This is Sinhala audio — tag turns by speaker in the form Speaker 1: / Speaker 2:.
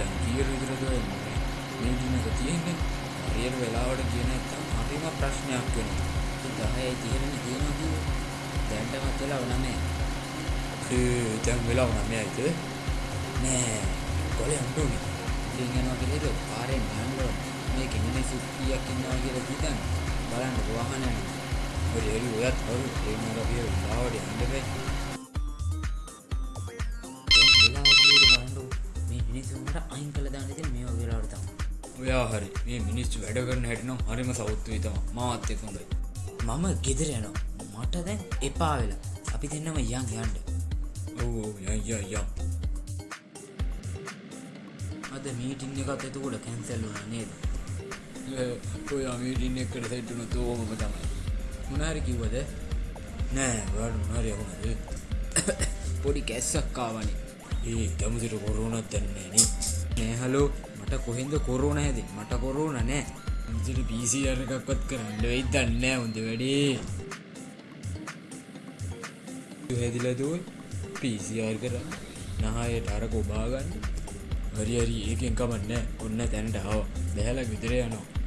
Speaker 1: දැන් කීයට විතරද ඔය මීටින් එක තියෙන්නේ හරියට වෙලාවට කියන නැත්තම් හරිම ප්‍රශ්නයක් වෙනවා
Speaker 2: දහයයි තිරණ තියෙනවා කිව්වේ. දැන්ටමත් වෙලා නෑ.
Speaker 1: ඒ දැන් වෙලාව නමයයිද
Speaker 2: නෑ.
Speaker 1: කොලේ අඬුනේ
Speaker 2: ඉතින් යනවා කියලා පාරෙන් යන්න ඕන. මේක මිනිස්සු කීයක් ඉන්නවා කියලා හිතන්න. බලන්න වාහනයක්.
Speaker 1: හරි හරි ඔයත් හරි ඒ මොකද අපි වෙලාවට යන්න බෑ
Speaker 2: අයින් කළ දාන්න ඉතින් මේ වගේ වෙලාවට තමයි.
Speaker 1: ඔයා හරි මේ මිනිස්සු වැඩ කරන හැටි නම් හරිම සෞත්තුයි තමයි මාත් එක්ක හොඳයි
Speaker 2: මම ගෙදර යනවා. මට දැන් එපා වෙලා. අපි දෙන්නම යන් යන්න.
Speaker 1: ඔව් ඔව් යන් යන් යන්
Speaker 2: අද මීටින් එකත් එතකොට කැන්සල් වුණා නේද?
Speaker 1: ඔය මීටින් එකට සෙට්ටුන තෝමම තමයි
Speaker 2: මොනාරි කිව්වද?
Speaker 1: නෑ ඔයාට මොනාරි යකුණද
Speaker 2: පොඩි කැස්සක් ආවනේ.
Speaker 1: ඒ කැමතිට කොරුණත් දන්නේ නේ
Speaker 2: නෑ හලෝ මට කොහෙන්ද කොරෝන හැදේ? මට කොරෝන නෑ.
Speaker 1: ඉදිරි පිසිර් එකක්වත් කරන්න වෙයි දන්නෑ උන්ද වැඩේ. හැදිලදුව පිසිර් කර නහයට අරක ඔබාගන්න. හරි හරි. ඒකෙන් කමන්න ඔන්න තැනට හව බැහල විතර යනවා.